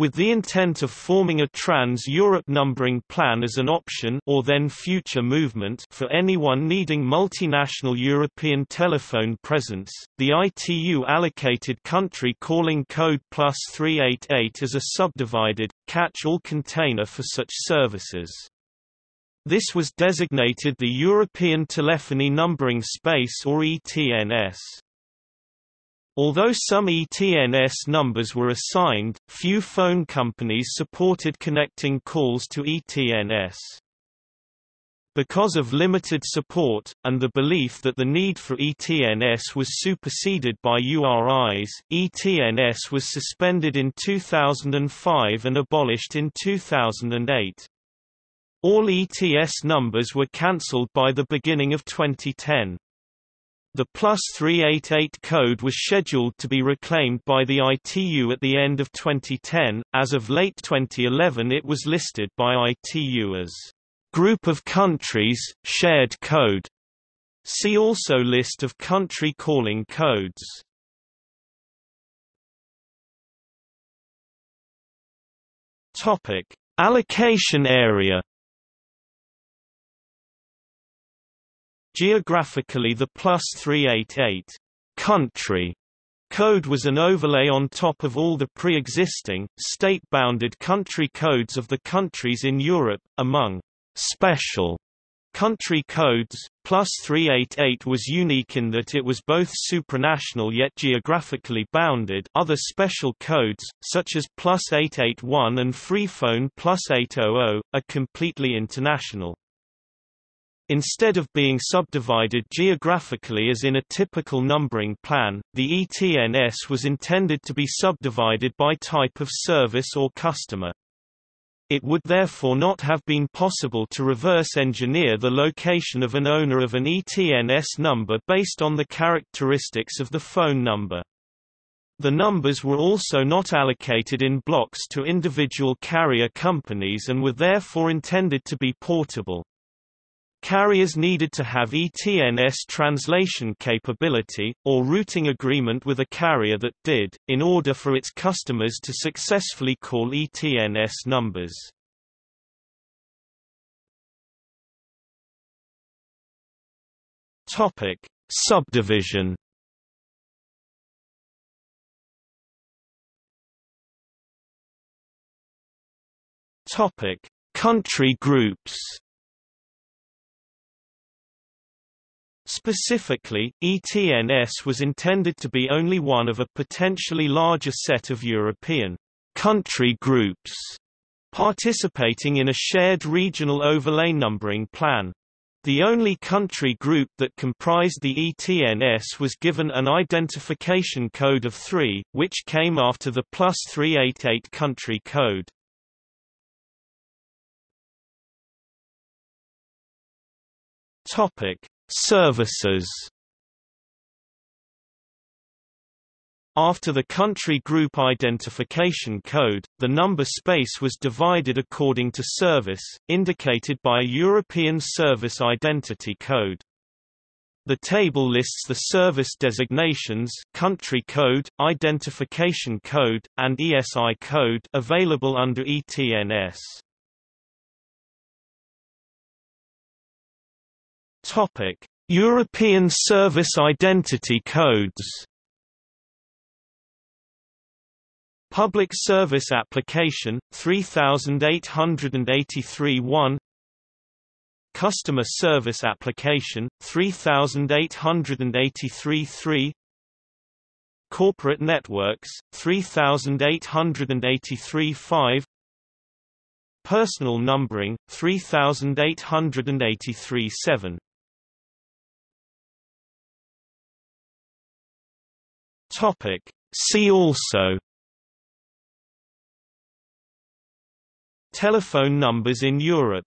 with the intent of forming a trans-Europe numbering plan as an option or then future movement for anyone needing multinational European telephone presence, the ITU allocated country calling code plus 388 as a subdivided, catch-all container for such services. This was designated the European Telephony Numbering Space or ETNS. Although some ETNS numbers were assigned, few phone companies supported connecting calls to ETNS. Because of limited support, and the belief that the need for ETNS was superseded by URIs, ETNS was suspended in 2005 and abolished in 2008. All ETNS numbers were cancelled by the beginning of 2010. The plus 388 code was scheduled to be reclaimed by the ITU at the end of 2010. As of late 2011, it was listed by ITU as Group of Countries, Shared Code. See also List of country calling codes. Topic: Allocation area Geographically the plus 388 country code was an overlay on top of all the pre-existing, state-bounded country codes of the countries in Europe, among special country codes. Plus 388 was unique in that it was both supranational yet geographically bounded other special codes, such as plus 881 and Freephone plus 800, are completely international. Instead of being subdivided geographically as in a typical numbering plan, the ETNS was intended to be subdivided by type of service or customer. It would therefore not have been possible to reverse engineer the location of an owner of an ETNS number based on the characteristics of the phone number. The numbers were also not allocated in blocks to individual carrier companies and were therefore intended to be portable. Carriers needed to have ETNS translation capability, or routing agreement with a carrier that did, in order for its customers to successfully call ETNS numbers. Subdivision. Country groups. Specifically, ETNS was intended to be only one of a potentially larger set of European country groups participating in a shared regional overlay numbering plan. The only country group that comprised the ETNS was given an identification code of 3, which came after the plus 388 country code. Topic: Services After the country group identification code, the number space was divided according to service, indicated by a European Service Identity Code. The table lists the service designations country code, identification code, and ESI code available under ETNS. Topic: European Service Identity Codes. Public Service Application 3883 1 Customer Service Application 3883 3 Corporate Networks 3883 5 Personal Numbering 3883 Topic. See also Telephone numbers in Europe